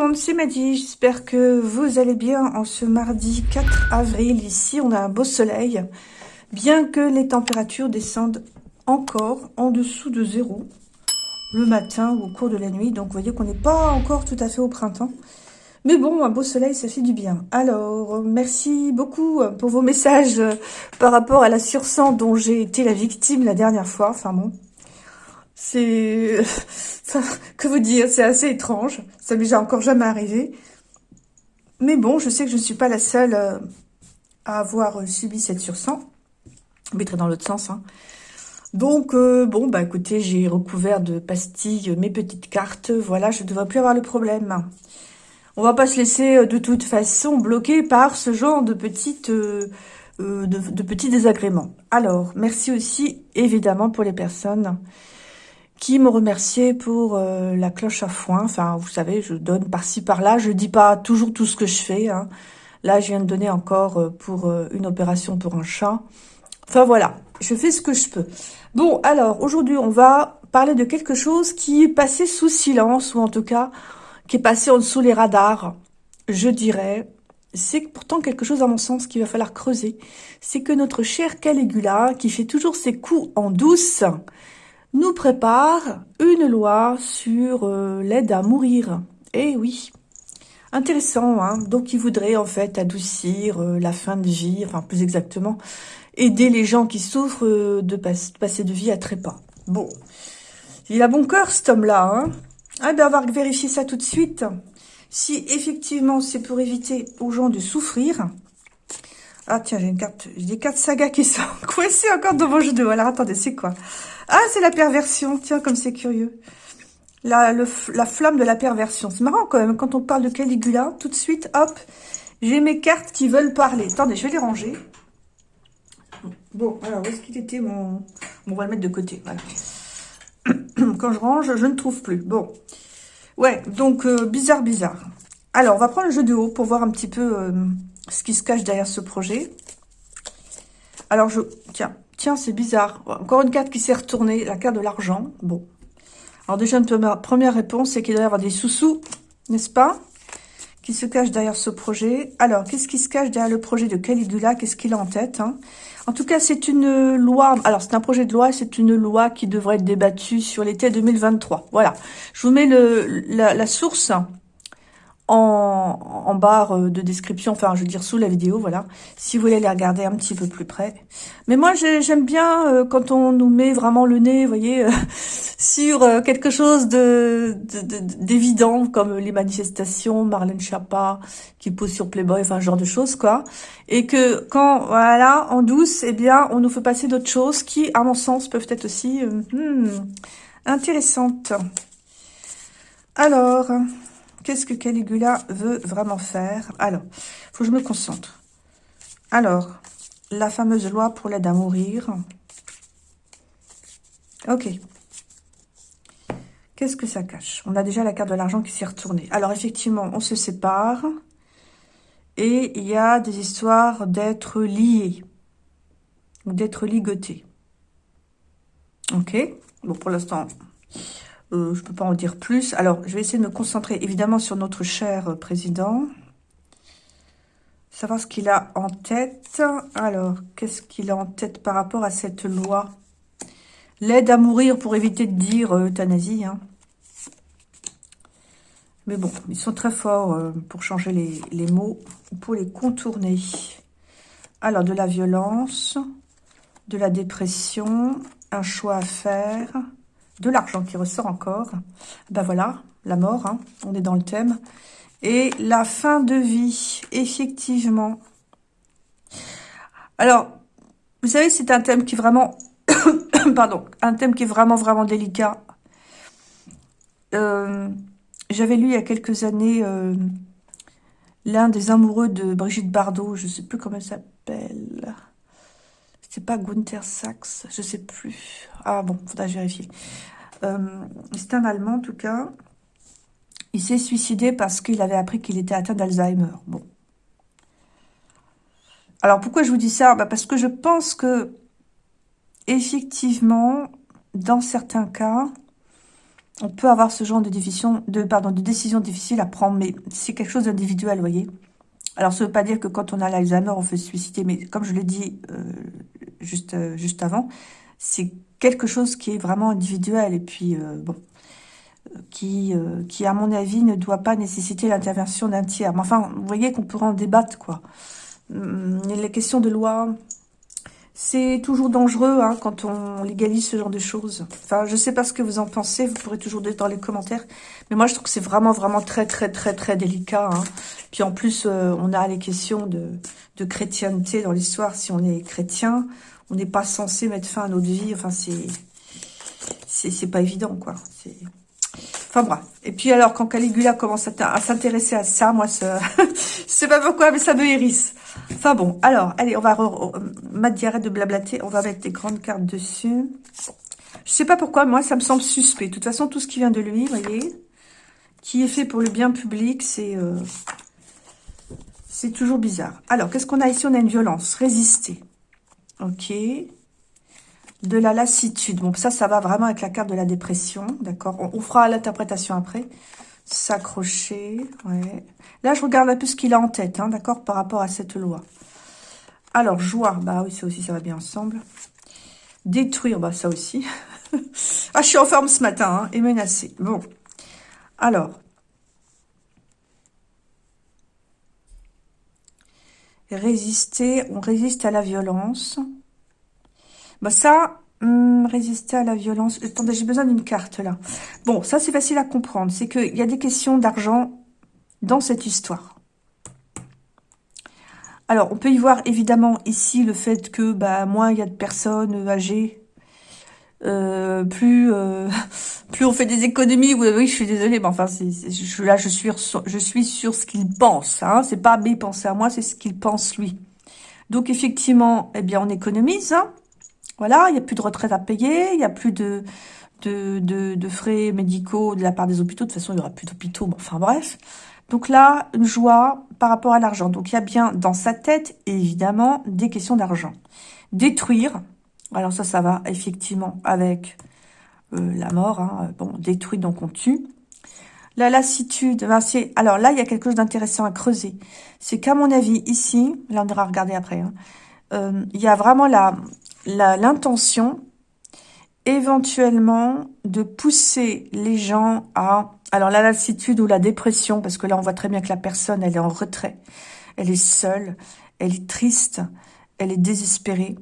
Monde, c'est Maddy, j'espère que vous allez bien en ce mardi 4 avril. Ici, on a un beau soleil, bien que les températures descendent encore en dessous de zéro le matin ou au cours de la nuit. Donc, vous voyez qu'on n'est pas encore tout à fait au printemps. Mais bon, un beau soleil, ça fait du bien. Alors, merci beaucoup pour vos messages par rapport à la sursang dont j'ai été la victime la dernière fois. Enfin bon, c'est... que vous dire, c'est assez étrange. Ça m'est encore jamais arrivé. Mais bon, je sais que je ne suis pas la seule euh, à avoir euh, subi cette sursang. Mais très dans l'autre sens. Hein. Donc, euh, bon, bah écoutez, j'ai recouvert de pastilles mes petites cartes. Voilà, je ne devrais plus avoir le problème. On va pas se laisser de toute façon bloquer par ce genre de petites... de petits désagréments. Alors, merci aussi, évidemment, pour les personnes qui me remerciait pour euh, la cloche à foin. Enfin, vous savez, je donne par-ci, par-là. Je dis pas toujours tout ce que je fais. Hein. Là, je viens de donner encore euh, pour euh, une opération pour un chat. Enfin, voilà. Je fais ce que je peux. Bon, alors, aujourd'hui, on va parler de quelque chose qui est passé sous silence, ou en tout cas, qui est passé en dessous les radars, je dirais. C'est pourtant quelque chose, à mon sens, qu'il va falloir creuser. C'est que notre cher Caligula, qui fait toujours ses coups en douce, nous prépare une loi sur euh, l'aide à mourir. Eh oui, intéressant. Hein Donc, il voudrait en fait adoucir euh, la fin de vie, enfin plus exactement, aider les gens qui souffrent euh, de, passer de vie à trépas. Bon, il a bon cœur cet homme-là. Hein ah ben, on va vérifier ça tout de suite. Si effectivement c'est pour éviter aux gens de souffrir. Ah tiens, j'ai une carte, j'ai des cartes saga qui sont coincées encore dans mon jeu de... Alors attendez, c'est quoi? Ah, c'est la perversion. Tiens, comme c'est curieux. La, la flamme de la perversion. C'est marrant quand même. Quand on parle de Caligula, tout de suite, hop, j'ai mes cartes qui veulent parler. Attendez, je vais les ranger. Bon, alors, où est-ce qu'il était mon... On va le mettre de côté, voilà. Quand je range, je ne trouve plus. Bon. Ouais, donc, euh, bizarre, bizarre. Alors, on va prendre le jeu de haut pour voir un petit peu euh, ce qui se cache derrière ce projet. Alors, je... Tiens, Tiens, c'est bizarre. Encore une carte qui s'est retournée, la carte de l'argent. Bon. Alors déjà, une première réponse, c'est qu'il doit y avoir des sous-sous, n'est-ce pas Qui se cachent derrière ce projet. Alors, qu'est-ce qui se cache derrière le projet de Caligula? Qu'est-ce qu'il a en tête hein? En tout cas, c'est une loi. Alors, c'est un projet de loi, c'est une loi qui devrait être débattue sur l'été 2023. Voilà. Je vous mets la, la source en, barre euh, de description, enfin je veux dire sous la vidéo, voilà, si vous voulez les regarder un petit peu plus près. Mais moi j'aime bien euh, quand on nous met vraiment le nez, vous voyez, euh, sur quelque chose de d'évident, comme les manifestations, Marlène Schiappa qui pose sur Playboy, enfin ce genre de choses quoi. Et que quand, voilà, en douce, eh bien on nous fait passer d'autres choses qui, à mon sens, peuvent être aussi hmm, intéressantes. Alors... Qu'est-ce que Caligula veut vraiment faire? Alors, faut que je me concentre. Alors, la fameuse loi pour l'aide à mourir. Ok. Qu'est-ce que ça cache? On a déjà la carte de l'argent qui s'est retournée. Alors, effectivement, on se sépare. Et il y a des histoires d'être liés. Ou d'être ligotés. Ok Bon, pour l'instant, euh, je ne peux pas en dire plus. Alors, je vais essayer de me concentrer évidemment sur notre cher président. Savoir ce qu'il a en tête. Alors, qu'est-ce qu'il a en tête par rapport à cette loi? L'aide à mourir pour éviter de dire euh, euthanasie. Hein. Mais bon, ils sont très forts euh, pour changer les mots, pour les contourner. Alors, de la violence, de la dépression, un choix à faire de l'argent qui ressort encore. Ben voilà, la mort, hein, on est dans le thème. Et la fin de vie, effectivement. Alors, vous savez, c'est un thème qui est vraiment... pardon, un thème qui est vraiment, vraiment délicat. Euh, j'avais lu il y a quelques années euh, l'un des amoureux de Brigitte Bardot, je ne sais plus comment elle s'appelle. C'est pas Gunther Sachs, je sais plus. Ah bon, faudra vérifier. Euh, c'est un Allemand en tout cas. Il s'est suicidé parce qu'il avait appris qu'il était atteint d'Alzheimer. Bon. Alors pourquoi je vous dis ça? Bah Parce que je pense que effectivement, dans certains cas, on peut avoir ce genre de décision, de, pardon, de décision difficile à prendre, mais c'est quelque chose d'individuel, vous voyez. Alors, ça ne veut pas dire que quand on a l'Alzheimer, on fait se suicider, mais comme je l'ai dit euh, juste, euh, juste avant, c'est quelque chose qui est vraiment individuel, et puis, euh, bon, qui, qui, à mon avis, ne doit pas nécessiter l'intervention d'un tiers. Mais enfin, vous voyez qu'on pourrait en débattre, quoi. Hum, les questions de loi, c'est toujours dangereux hein, quand on légalise ce genre de choses. Enfin, je sais pas ce que vous en pensez, vous pourrez toujours dire dans les commentaires. Mais moi, je trouve que c'est vraiment, vraiment très, très, très, très délicat. Hein. Puis en plus, euh, on a les questions de, de chrétienté dans l'histoire. Si on est chrétien, on n'est pas censé mettre fin à notre vie. Enfin, c'est c'est pas évident, quoi. Enfin bref. Et puis alors, quand Caligula commence à s'intéresser à ça, moi, je sais pas pourquoi, mais ça me hérisse. Enfin bon, alors, allez, on va... Matt, arrête de blablater. On va mettre des grandes cartes dessus. Je sais pas pourquoi, moi, ça me semble suspect. De toute façon, tout ce qui vient de lui, vous voyez, qui est fait pour le bien public, c'est... Euh, c'est toujours bizarre. Alors, qu'est-ce qu'on a ici? On a une violence. Résister. Ok de la lassitude. Bon, ça, ça va vraiment avec la carte de la dépression, d'accord? On, fera l'interprétation après. S'accrocher, ouais. Là, je regarde un peu ce qu'il a en tête, hein, d'accord, par rapport à cette loi. Alors, joie, bah oui, ça aussi, ça va bien ensemble. Détruire, bah ça aussi. ah, je suis en forme ce matin, hein, et menacé. Bon, alors. Résister, on résiste à la violence. Bah ça, hum, résister à la violence. Attendez, j'ai besoin d'une carte là. Bon, ça c'est facile à comprendre. C'est qu'il y a des questions d'argent dans cette histoire. Alors, on peut y voir évidemment ici le fait que bah, moins il y a de personnes âgées, euh, plus euh, plus on fait des économies. Oui, oui, je suis désolée, mais enfin, je, là, je suis, je suis sur ce qu'il pense. Hein. C'est pas mes pensées à moi, c'est ce qu'il pense lui. Donc, effectivement, eh bien, on économise. Hein. Voilà, il n'y a plus de retraite à payer, il n'y a plus de, frais médicaux de la part des hôpitaux. De toute façon, il n'y aura plus d'hôpitaux, enfin bref. Donc là, une joie par rapport à l'argent. Donc il y a bien dans sa tête, évidemment, des questions d'argent. Détruire, alors ça, ça va effectivement avec euh, la mort. Hein. Bon, détruit, donc on tue. La lassitude, ben alors là, il y a quelque chose d'intéressant à creuser. C'est qu'à mon avis, ici, là on ira regarder après, hein, euh, il y a vraiment la, l'intention éventuellement de pousser les gens à... Alors la lassitude ou la dépression, parce que là on voit très bien que la personne elle est en retrait, elle est seule, elle est triste, elle est désespérée.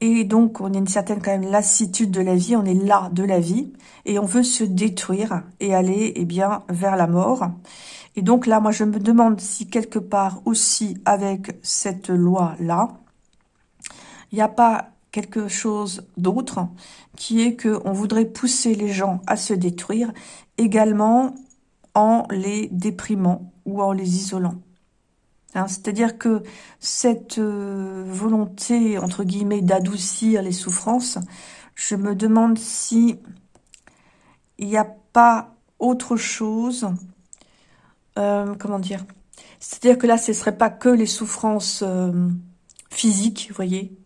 Et donc on a une certaine quand même lassitude de la vie, on est là de la vie, et on veut se détruire et aller eh bien vers la mort. Et donc là, moi je me demande si quelque part aussi avec cette loi-là, il n'y a pas quelque chose d'autre, qui est que on voudrait pousser les gens à se détruire, également en les déprimant ou en les isolant. Hein, C'est-à-dire que cette euh, volonté, entre guillemets, d'adoucir les souffrances, je me demande si il n'y a pas autre chose, euh, comment dire, c'est-à-dire que là, ce ne serait pas que les souffrances euh, physiques, vous voyez,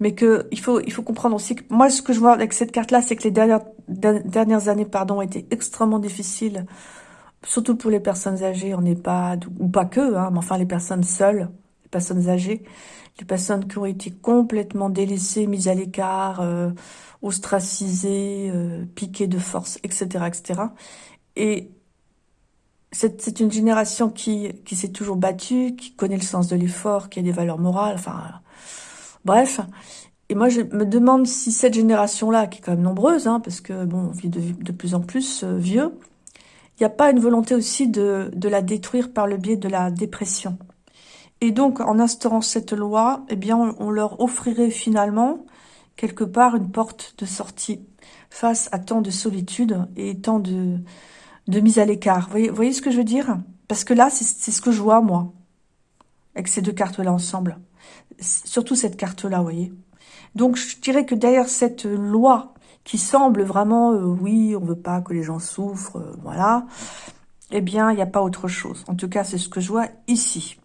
mais que il faut il faut comprendre aussi que moi ce que je vois avec cette carte là c'est que les dernières dernières années pardon étaient extrêmement difficiles. Surtout pour les personnes âgées en EHPAD ou pas que hein, mais enfin les personnes seules les personnes âgées les personnes qui ont été complètement délaissées mises à l'écart euh, ostracisées euh, piquées de force etc etc et c'est une génération qui qui s'est toujours battue qui connaît le sens de l'effort qui a des valeurs morales enfin Bref, et moi je me demande si cette génération-là, qui est quand même nombreuse, hein, parce que bon, on vit de, plus en plus euh, vieux, il n'y a pas une volonté aussi de, la détruire par le biais de la dépression. Et donc, en instaurant cette loi, eh bien, on, leur offrirait finalement, quelque part, une porte de sortie face à tant de solitude et tant de, mise à l'écart. Vous voyez, ce que je veux dire? Parce que là, c'est ce que je vois, moi, avec ces deux cartes-là ensemble surtout cette carte-là, vous voyez. Donc, je dirais que derrière cette loi qui semble vraiment, euh, oui, on veut pas que les gens souffrent, euh, voilà, eh bien, il n'y a pas autre chose. En tout cas, c'est ce que je vois ici.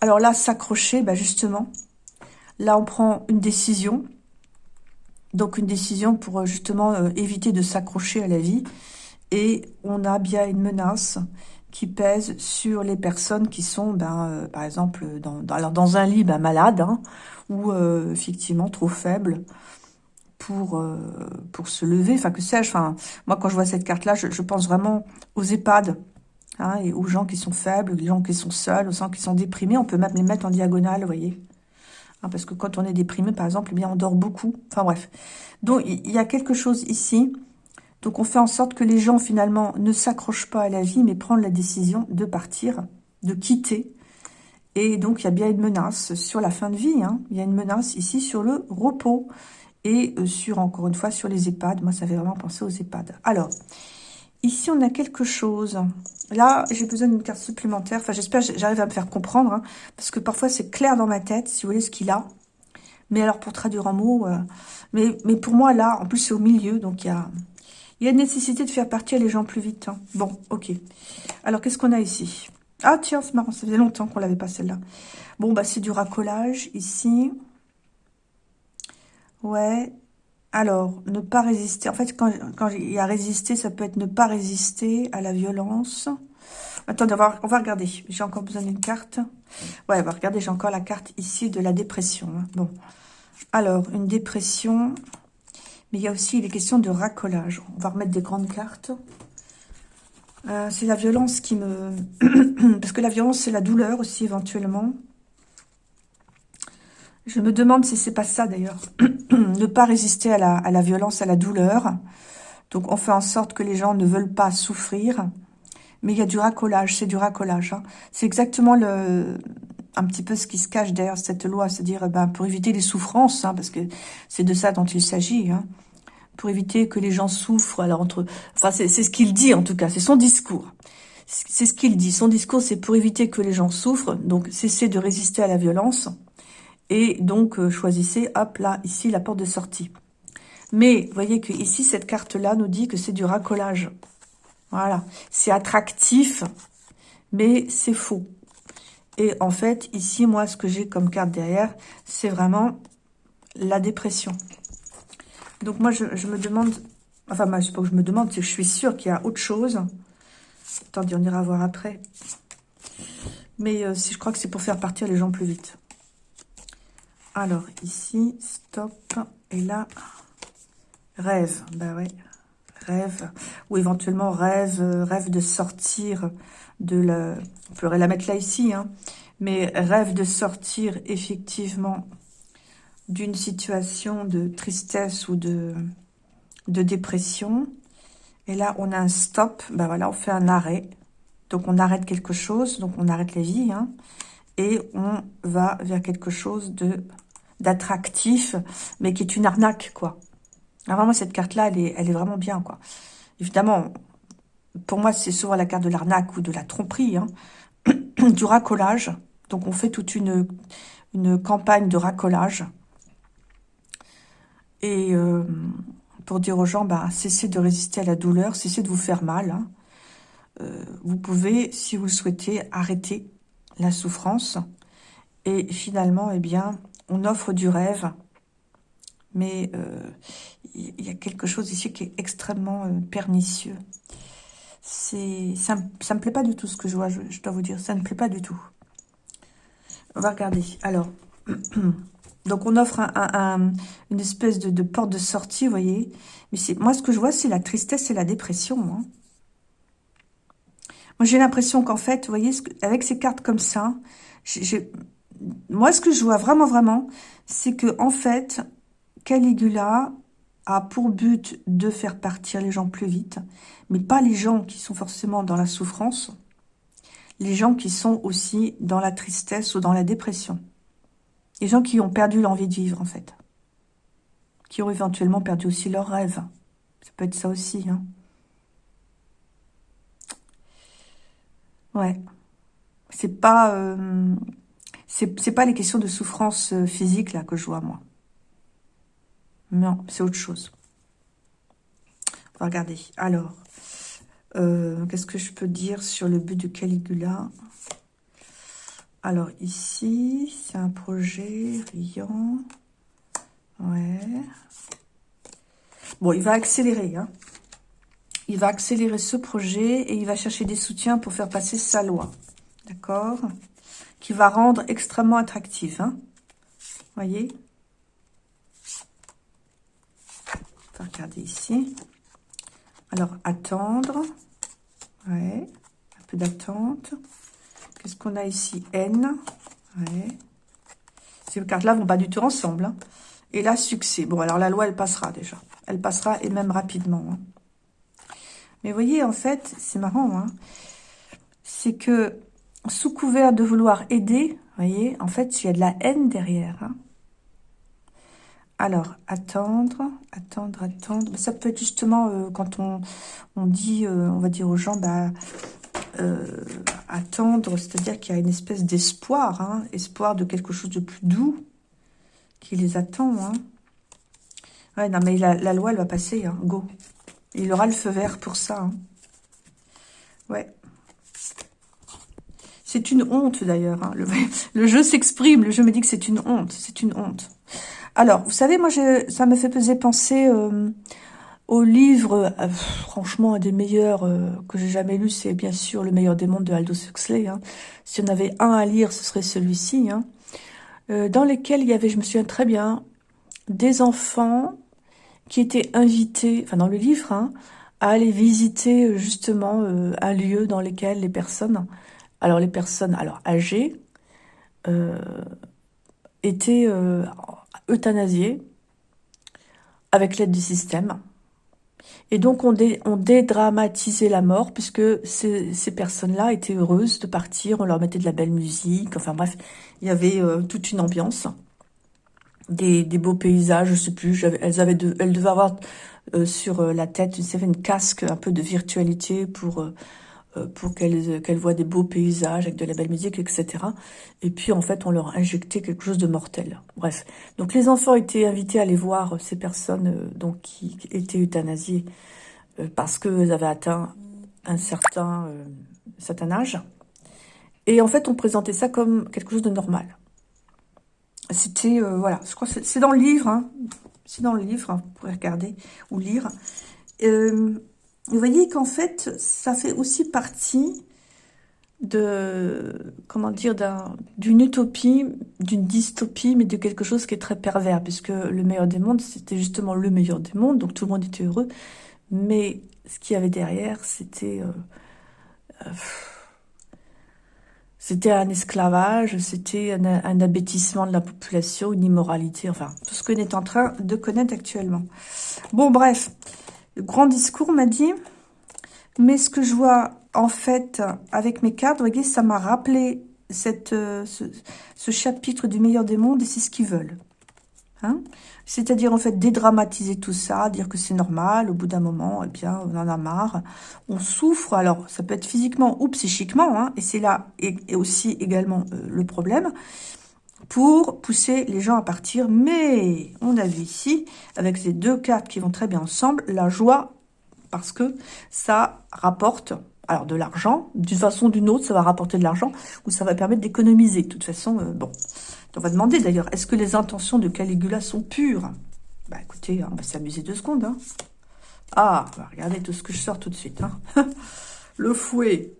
Alors là, s'accrocher, bah justement, là, on prend une décision. Donc une décision pour euh, justement éviter de s'accrocher à la vie. Et on a bien une menace qui pèse sur les personnes qui sont, ben, euh, par exemple, dans, alors dans un lit ben, malade, hein, ou effectivement trop faible pour, pour se lever. Enfin, que sais-je Moi, quand je vois cette carte-là, je, pense vraiment aux EHPAD, hein, et aux gens qui sont faibles, aux gens qui sont seuls, aux gens qui sont déprimés. On peut même les mettre en diagonale, vous voyez Hein, parce que quand on est déprimé, par exemple, eh bien, on dort beaucoup. Enfin bref. Donc, il y a quelque chose ici. Donc, on fait en sorte que les gens, finalement, ne s'accrochent pas à la vie, mais prennent la décision de partir, de quitter. Et donc, il y a bien une menace sur la fin de vie. Hein. Il y a une menace ici sur le repos. Et euh, sur, encore une fois, sur les EHPAD. Moi, ça fait vraiment penser aux EHPAD. Alors, ici, on a quelque chose. Là, j'ai besoin d'une carte supplémentaire. Enfin, j'espère que j'arrive à me faire comprendre. Hein, parce que parfois, c'est clair dans ma tête, si vous voulez, ce qu'il a. Mais alors, pour traduire en mots... Euh, mais pour moi, là, en plus, c'est au milieu. Donc, il y a, il y a nécessité de faire partir les gens plus vite. Hein. Bon, ok. Alors, qu'est-ce qu'on a ici? Ah, tiens, c'est marrant. Ça faisait longtemps qu'on l'avait pas, celle-là. Bon, bah, c'est du racolage, ici. Ouais. Alors, ne pas résister. En fait, quand, il y a résister, ça peut être ne pas résister à la violence. Attendez, on va, regarder. J'ai encore besoin d'une carte. Ouais, on va regarder, j'ai encore la carte ici de la dépression. Hein. Bon. Alors, une dépression. Mais il y a aussi les questions de racolage. On va remettre des grandes cartes. Euh, c'est la violence qui me... Parce que la violence, c'est la douleur aussi, éventuellement. Je me demande si c'est pas ça d'ailleurs. ne pas résister à la, violence, à la douleur. Donc on fait en sorte que les gens ne veulent pas souffrir. Mais il y a du racolage, c'est du racolage. Hein. C'est exactement le, un petit peu ce qui se cache derrière cette loi. C'est-à-dire ben, pour éviter les souffrances, hein, parce que c'est de ça dont il s'agit. Hein. Pour éviter que les gens souffrent. Alors entre, enfin c'est ce qu'il dit en tout cas, c'est son discours. C'est ce qu'il dit. Son discours, c'est pour éviter que les gens souffrent. Donc cesser de résister à la violence et donc, euh, choisissez, hop, là, ici, la porte de sortie. Mais, voyez que ici, cette carte-là nous dit que c'est du racolage. Voilà. C'est attractif, mais c'est faux. Et en fait, ici, moi, ce que j'ai comme carte derrière, c'est vraiment la dépression. Donc, moi, je, me demande... Enfin, moi, c'est pas que je me demande, c'est que je suis sûre qu'il y a autre chose. Attendez, on ira voir après. Mais euh, si je crois que c'est pour faire partir les gens plus vite. Alors, ici, stop. Et là, rêve. Bah ouais, rêve. Ou éventuellement rêve, rêve de sortir de la... On pourrait la mettre là, ici. Hein, mais rêve de sortir effectivement d'une situation de tristesse ou de, dépression. Et là, on a un stop. Ben voilà, on fait un arrêt. Donc, on arrête quelque chose. Donc, on arrête la vie. Hein, et on va vers quelque chose de d'attractif, mais qui est une arnaque, quoi. Alors vraiment, cette carte-là, elle est, elle est vraiment bien, quoi. Évidemment, pour moi, c'est souvent la carte de l'arnaque ou de la tromperie, hein. du racolage. Donc, on fait toute une, une campagne de racolage. Et euh, pour dire aux gens, bah, cessez de résister à la douleur, cessez de vous faire mal. Hein. Euh, vous pouvez, si vous le souhaitez, arrêter la souffrance. Et finalement, eh bien, on offre du rêve, mais euh, il y a quelque chose ici qui est extrêmement pernicieux. C'est, ça, ne me plaît pas du tout ce que je vois, je, dois vous dire, ça ne plaît pas du tout. On va regarder. Alors, donc on offre une espèce de, porte de sortie, vous voyez. Mais moi, ce que je vois, c'est la tristesse et la dépression. Hein. Moi, j'ai l'impression qu'en fait, vous voyez, avec ces cartes comme ça, moi, ce que je vois vraiment, vraiment, c'est que en fait, Caligula a pour but de faire partir les gens plus vite, mais pas les gens qui sont forcément dans la souffrance, les gens qui sont aussi dans la tristesse ou dans la dépression. Les gens qui ont perdu l'envie de vivre, en fait. Qui ont éventuellement perdu aussi leurs rêves. Ça peut être ça aussi, hein. Ouais. C'est pas... Euh, c'est pas les questions de souffrance euh, physique là que je vois, moi. Non, c'est autre chose. On va regarder. Alors, euh, qu'est-ce que je peux dire sur le but de Caligula? Alors, ici, c'est un projet riant. Ouais. Bon, il va accélérer. Hein. Il va accélérer ce projet et il va chercher des soutiens pour faire passer sa loi. D'accord? Qui va rendre extrêmement attractif. Hein voyez? Regarder ici. Alors, attendre. Ouais. Un peu d'attente. Qu'est-ce qu'on a ici? N. Ouais. Ces cartes-là vont pas du tout ensemble. Hein. Et là, succès. Bon, alors la loi, elle passera déjà. Elle passera et même rapidement. Hein. Mais vous voyez, en fait, c'est marrant. Hein. c'est que sous couvert de vouloir aider, vous voyez, en fait, il y a de la haine derrière. Alors, attendre, attendre, attendre. Ça peut être justement euh, quand on, dit, euh, on va dire aux gens, bah, euh, attendre, c'est-à-dire qu'il y a une espèce d'espoir, hein, espoir de quelque chose de plus doux qui les attend. Hein. Ouais, non, mais la, loi, elle va passer, hein, go. Il aura le feu vert pour ça. Hein. Ouais. C'est une honte, d'ailleurs. Le, jeu s'exprime, le jeu me dit que c'est une honte. C'est une honte. Alors, vous savez, moi, ça me fait peser penser euh, au livre, euh, franchement, un des meilleurs euh, que j'ai jamais lu, c'est bien sûr Le meilleur des mondes de Aldous Huxley. Hein. Si on avait un à lire, ce serait celui-ci. Hein. dans lequel il y avait, je me souviens très bien, des enfants qui étaient invités, enfin dans le livre, hein, à aller visiter justement un lieu dans lequel les personnes, alors les personnes alors âgées, étaient euthanasiées avec l'aide du système. Et donc, on, on dédramatisait la mort, puisque ces, personnes-là étaient heureuses de partir, on leur mettait de la belle musique, enfin bref, il y avait euh, toute une ambiance, des, beaux paysages, je sais plus, elles, avaient de, elles devaient avoir euh, sur euh, la tête une casque un peu de virtualité pour pour qu'elles qu'elles voient des beaux paysages avec de la belle musique, etc. Et puis, en fait, on leur injectait quelque chose de mortel. Bref. Donc, les enfants étaient invités à aller voir ces personnes donc qui étaient euthanasiées euh, parce qu'elles avaient atteint un certain, euh, certain âge. Et en fait, on présentait ça comme quelque chose de normal. C'était, euh, voilà, je crois c'est dans le livre, hein. c'est dans le livre, hein, vous pourrez regarder ou lire. Vous voyez qu'en fait, ça fait aussi partie de, comment dire, d'une utopie, d'une dystopie, mais de quelque chose qui est très pervers, puisque le meilleur des mondes, c'était justement le meilleur des mondes, donc tout le monde était heureux, mais ce qu'il y avait derrière, c'était... Euh, euh, c'était un esclavage, c'était un, un, de la population, une immoralité, enfin, tout ce qu'on est en train de connaître actuellement. Bon, bref, grand discours m'a dit, mais ce que je vois, en fait, avec mes cartes, vous voyez, ça m'a rappelé euh, ce, chapitre du meilleur des mondes, et c'est ce qu'ils veulent. Hein. C'est-à-dire, en fait, dédramatiser tout ça, dire que c'est normal, au bout d'un moment, eh bien, on en a marre, on souffre, alors, ça peut être physiquement ou psychiquement, hein, et c'est là aussi également euh, le problème, pour pousser les gens à partir, mais on a vu ici, avec ces deux cartes qui vont très bien ensemble, la joie, parce que ça rapporte alors de l'argent, d'une façon ou d'une autre, ça va rapporter de l'argent, ou ça va permettre d'économiser. De toute façon, euh, bon, on va demander d'ailleurs, est-ce que les intentions de Caligula sont pures? Bah écoutez, on va s'amuser deux secondes. Hein. Ah, regardez tout ce que je sors tout de suite. Hein. Le fouet.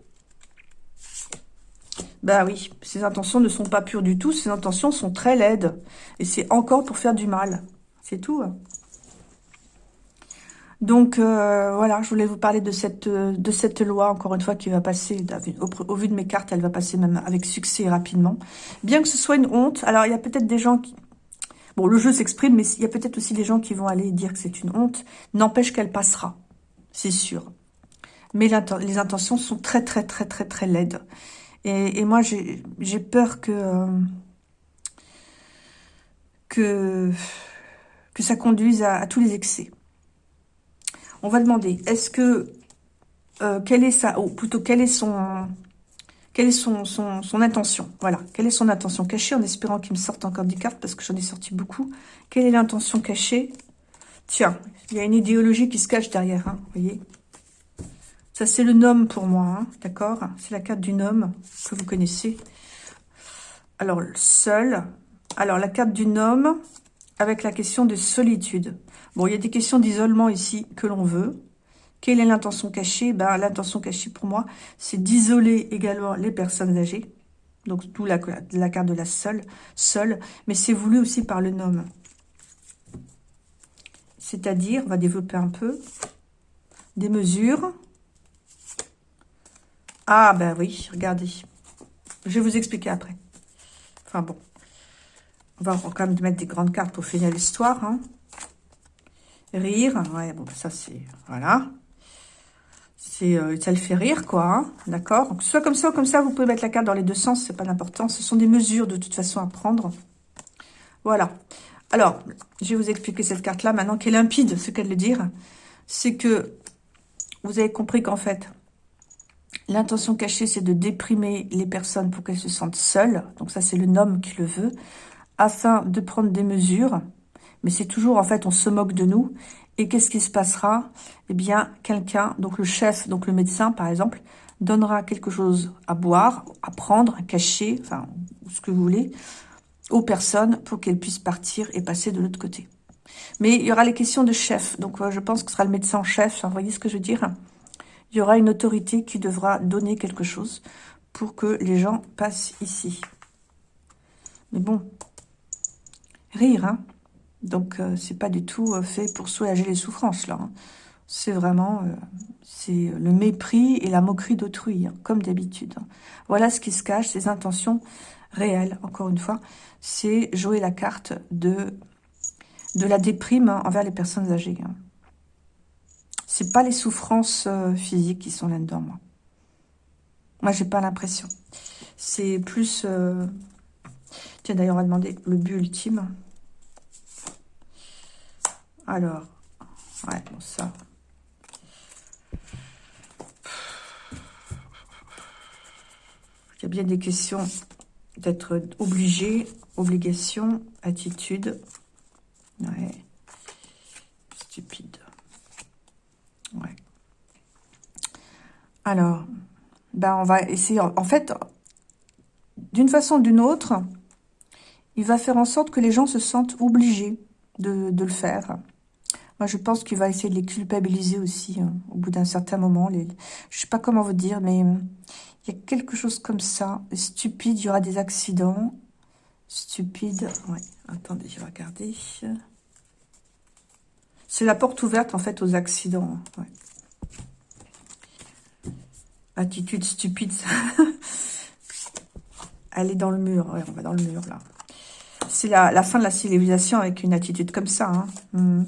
Bah oui, ses intentions ne sont pas pures du tout, ses intentions sont très laides. Et c'est encore pour faire du mal. C'est tout. Hein. Donc euh, voilà, je voulais vous parler de cette de cette loi, encore une fois, qui va passer, au, vu de mes cartes, elle va passer même avec succès rapidement. Bien que ce soit une honte, alors il y a peut-être des gens qui... Bon, le jeu s'exprime, mais il y a peut-être aussi des gens qui vont aller dire que c'est une honte. N'empêche qu'elle passera, c'est sûr. Mais les intentions sont très, très, très, très, très laides. Et, moi, j'ai peur que... que ça conduise à tous les excès. On va demander, est-ce que, euh, quelle est sa, ou plutôt, quelle est son, intention? Voilà, quelle est son intention cachée, en espérant qu'il me sorte encore des cartes, parce que j'en ai sorti beaucoup. Quelle est l'intention cachée? Tiens, il y a une idéologie qui se cache derrière, hein, vous voyez Ça, c'est le nom pour moi, hein, d'accord? C'est la carte du nom que vous connaissez. Alors, seul. Alors, la carte du nom, avec la question de solitude. Bon, il y a des questions d'isolement ici que l'on veut. Quelle est l'intention cachée? Ben, L'intention cachée pour moi, c'est d'isoler également les personnes âgées. Donc, tout la, la carte de la seule, seule. Mais c'est voulu aussi par le nom. C'est-à-dire, on va développer un peu, des mesures. Ah, ben oui, regardez. Je vais vous expliquer après. Enfin bon. On va quand même mettre des grandes cartes pour finir l'histoire. Hein. Rire. Ouais, bon, ça c'est... Voilà. C'est, euh, ça le fait rire, quoi. Hein. D'accord Soit comme ça ou comme ça, vous pouvez mettre la carte dans les deux sens. C'est pas d'importance. Ce sont des mesures de toute façon à prendre. Voilà. Alors, je vais vous expliquer cette carte-là maintenant qui est limpide, ce qu'elle veut dire. C'est que vous avez compris qu'en fait, l'intention cachée, c'est de déprimer les personnes pour qu'elles se sentent seules. Donc ça, c'est le nom qui le veut afin de prendre des mesures. Mais c'est toujours, en fait, on se moque de nous. Et qu'est-ce qui se passera? Eh bien, quelqu'un, donc le chef, donc le médecin, par exemple, donnera quelque chose à boire, à prendre, à cacher, enfin, ce que vous voulez, aux personnes pour qu'elles puissent partir et passer de l'autre côté. Mais il y aura les questions de chef. Donc, euh, je pense que ce sera le médecin chef. vous voyez ce que je veux dire? Il y aura une autorité qui devra donner quelque chose pour que les gens passent ici. Mais bon, rire, hein. Donc, euh, c'est pas du tout euh, fait pour soulager les souffrances, là. Hein. C'est vraiment euh, le mépris et la moquerie d'autrui, hein, comme d'habitude. Hein. Voilà ce qui se cache, ces intentions réelles, encore une fois. C'est jouer la carte de, de la déprime envers les personnes âgées. C'est pas les souffrances physiques qui sont là-dedans, moi. Moi, j'ai pas l'impression. C'est plus... Tiens, d'ailleurs, on va demander le but ultime. Alors, ouais, bon, ça. Il y a bien des questions d'être obligé, obligation, attitude. Ouais. Stupide. Ouais. Alors, ben on va essayer. En fait, d'une façon ou d'une autre, il va faire en sorte que les gens se sentent obligés de, le faire. Moi, je pense qu'il va essayer de les culpabiliser aussi, hein, au bout d'un certain moment. Les, je sais pas comment vous dire, mais il y a quelque chose comme ça. Stupide, il y aura des accidents. Stupide, ouais. Attendez, je vais regarder. C'est la porte ouverte, en fait, aux accidents. Hein, Attitude stupide. Elle est dans le mur. On va dans le mur, là. C'est la, fin de la civilisation avec une attitude comme ça. Hein. Hmm.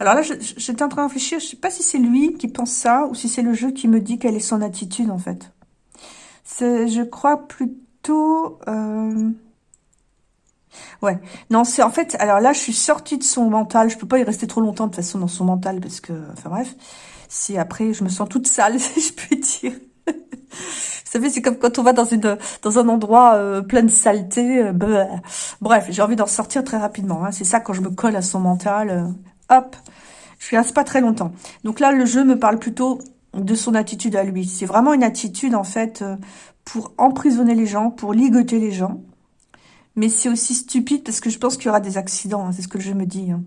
Alors là, j'étais en train de réfléchir, je ne sais pas si c'est lui qui pense ça ou si c'est le jeu qui me dit quelle est son attitude en fait. Je crois plutôt... Euh... Ouais, non, c'est en fait... Alors là, je suis sortie de son mental, je peux pas y rester trop longtemps de toute façon dans son mental parce que... Enfin bref, si après je me sens toute sale, si je peux dire. Vous savez, c'est comme quand on va dans une dans un endroit euh, plein de saleté. Euh, bref, j'ai envie d'en sortir très rapidement. Hein. C'est ça quand je me colle à son mental. Euh, hop, je reste pas très longtemps. Donc là, le jeu me parle plutôt de son attitude à lui. C'est vraiment une attitude, en fait, pour emprisonner les gens, pour ligoter les gens. Mais c'est aussi stupide parce que je pense qu'il y aura des accidents. Hein, c'est ce que le jeu me dit. Hein.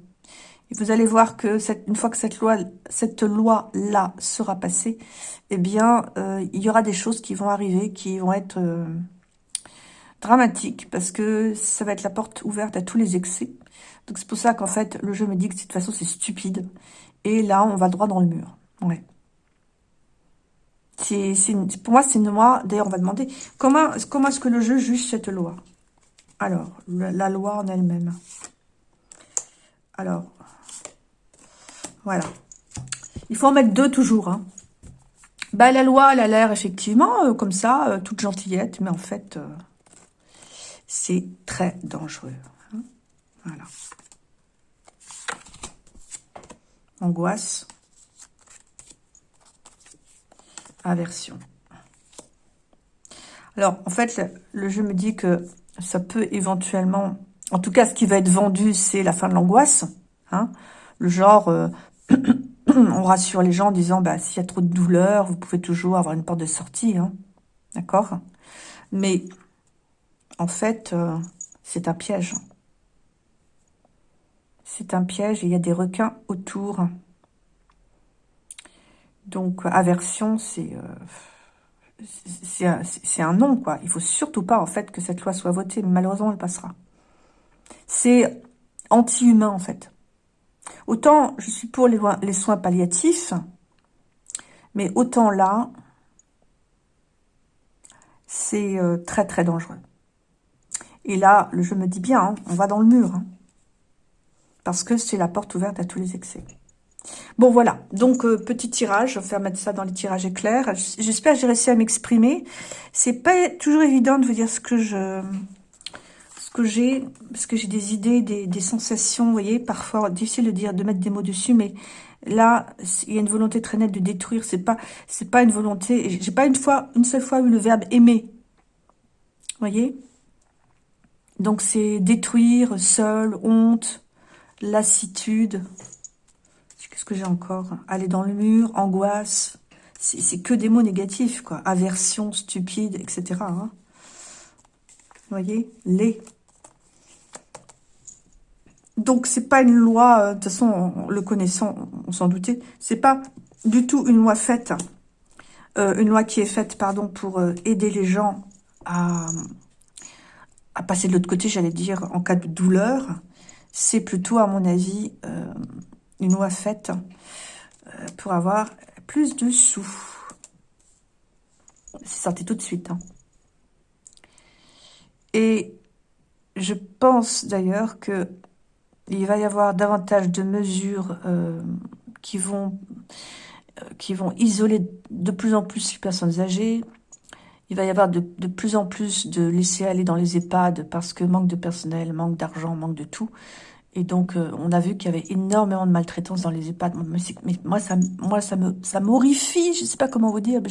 Vous allez voir que cette, une fois que cette loi, cette loi-là sera passée, eh bien, euh, il y aura des choses qui vont arriver, qui vont être euh, dramatiques, parce que ça va être la porte ouverte à tous les excès. Donc c'est pour ça qu'en fait, le jeu me dit que de toute façon, c'est stupide. Et là, on va droit dans le mur. Ouais. C'est, pour moi, c'est une loi. D'ailleurs, on va demander comment, comment est-ce que le jeu juge cette loi? Alors, la loi en elle-même. Alors, voilà. Il faut en mettre deux toujours. Hein. Bah, la loi, elle a l'air effectivement euh, comme ça, euh, toute gentillette, mais en fait, euh, c'est très dangereux. Hein. Voilà angoisse, aversion. Alors, en fait, le, jeu me dit que ça peut éventuellement... En tout cas, ce qui va être vendu, c'est la fin de l'angoisse. Hein. le genre, on rassure les gens en disant, bah, s'il y a trop de douleur, vous pouvez toujours avoir une porte de sortie. Hein. D'accord? Mais, en fait, euh, c'est un piège. C'est un piège et il y a des requins autour. Donc, aversion, c'est... Euh, c'est un, non, quoi. Il faut surtout pas, en fait, que cette loi soit votée. malheureusement, elle passera. C'est anti-humain, en fait. Autant, je suis pour les, soins palliatifs, mais autant là, c'est euh, très, très dangereux. Et là, je me dis bien, hein, on va dans le mur. Hein. parce que c'est la porte ouverte à tous les excès. Bon, voilà. Donc, euh, petit tirage. Je vais faire mettre ça dans les tirages éclairs. J'espère que j'ai réussi à m'exprimer. C'est pas toujours évident de vous dire ce que je que j'ai, parce que j'ai des idées, des, sensations, vous voyez, parfois difficile de dire, de mettre des mots dessus, mais là, il y a une volonté très nette de détruire. C'est pas, c'est pas une volonté. J'ai pas une fois, une seule fois eu le verbe aimer. Vous voyez? Donc c'est détruire, seul, honte, lassitude. Qu'est-ce que j'ai encore? Aller dans le mur, angoisse. C'est que des mots négatifs, quoi. Aversion, stupide, etc. Hein. Vous voyez? Les. Donc, c'est pas une loi, euh, de toute façon, le connaissant, on s'en doutait, c'est pas du tout une loi faite, euh, une loi qui est faite, pardon, pour euh, aider les gens à, à passer de l'autre côté, j'allais dire, en cas de douleur. C'est plutôt, à mon avis, une loi faite pour avoir plus de sous. C'est sorti tout de suite. Hein. Et je pense d'ailleurs que il va y avoir davantage de mesures euh, qui vont qui vont isoler de plus en plus les personnes âgées. Il va y avoir de, plus en plus de laisser aller dans les EHPAD parce que manque de personnel, manque d'argent, manque de tout. Et donc, euh, on a vu qu'il y avait énormément de maltraitance dans les EHPAD. Mais, moi, ça, moi, ça me, ça m'horrifie. Je sais pas comment vous dire. Mais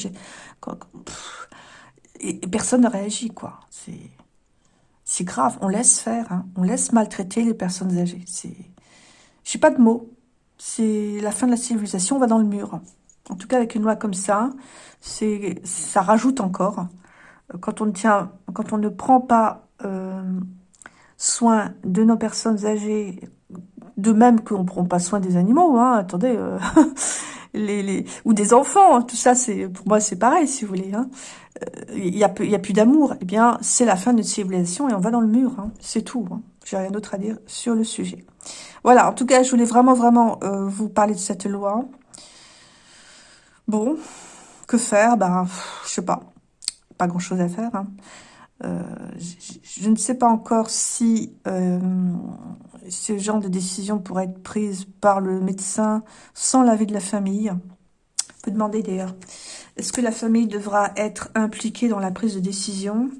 et, et, personne ne réagit, quoi. C'est grave, on laisse faire, hein. on laisse maltraiter les personnes âgées. C'est, j'ai pas de mots. C'est la fin de la civilisation, on va dans le mur. En tout cas, avec une loi comme ça, ça rajoute encore. Quand on ne tient, quand on ne prend pas euh, soin de nos personnes âgées, de même qu'on ne prend pas soin des animaux, hein, attendez, euh, ou des enfants, hein. tout ça, c'est pour moi, c'est pareil, si vous voulez. Hein. Euh, il n'y a, y a plus d'amour. Eh bien, c'est la fin de notre civilisation et on va dans le mur. Hein. C'est tout. Hein. J'ai rien d'autre à dire sur le sujet. Voilà, en tout cas, je voulais vraiment, vraiment euh, vous parler de cette loi. Bon, que faire? Ben, je sais pas. Pas grand-chose à faire. Euh, je, ne sais pas encore si ce genre de décision pourrait être prise par le médecin sans l'avis de la famille. On peut demander d'ailleurs. Est-ce que la famille devra être impliquée dans la prise de décision?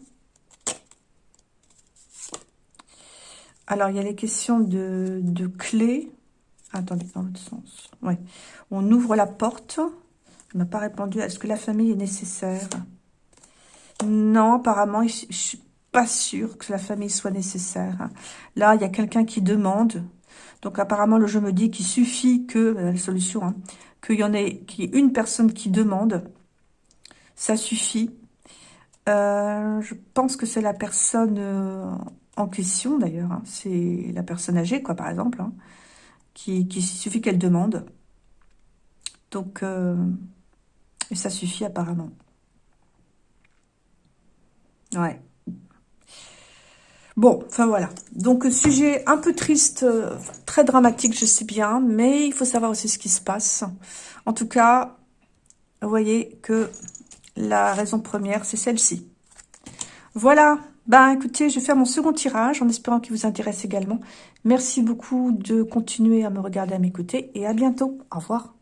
Alors, il y a les questions de, de clés. Attendez, dans l'autre sens. Ouais. On ouvre la porte. On n'a pas répondu. Est-ce que la famille est nécessaire? Non, apparemment, je, pas sûre que la famille soit nécessaire. Là, il y a quelqu'un qui demande. Donc, apparemment, le jeu me dit qu'il suffit que, euh, la solution, hein, qu'il y en ait, qu'il une personne qui demande. Ça suffit. Euh, je pense que c'est la personne euh, en question, d'ailleurs. Hein. C'est la personne âgée, quoi, par exemple. Hein, qui, qui suffit qu'elle demande. Donc, ça suffit apparemment. Ouais. Bon, enfin voilà. Donc, sujet un peu triste, euh, très dramatique, je sais bien, mais il faut savoir aussi ce qui se passe. En tout cas, vous voyez que la raison première, c'est celle-ci. Voilà. Ben, écoutez, je vais faire mon second tirage en espérant qu'il vous intéresse également. Merci beaucoup de continuer à me regarder, à m'écouter et à bientôt. Au revoir.